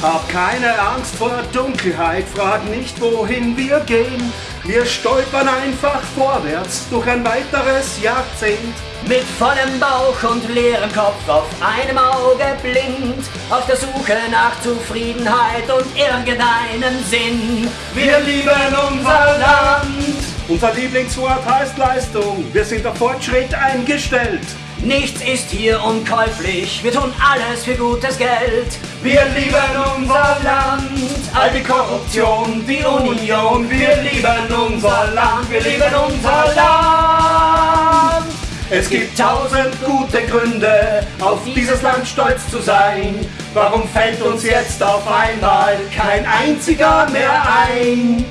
Hab keine Angst vor Dunkelheit, frag nicht, wohin wir gehen. Wir stolpern einfach vorwärts durch ein weiteres Jahrzehnt. Mit vollem Bauch und leerem Kopf, auf einem Auge blind, auf der Suche nach Zufriedenheit und irgendeinem Sinn. Wir lieben unser Land. Unser Lieblingswort heißt Leistung. Wir sind auf Fortschritt eingestellt. Nichts ist hier unkäuflich, wir tun alles für gutes Geld. Wir lieben unser Land, all die Korruption, die Union. Wir lieben unser Land, wir lieben unser Land. Es gibt tausend gute Gründe, auf dieses Land stolz zu sein. Warum fällt uns jetzt auf einmal kein einziger mehr ein?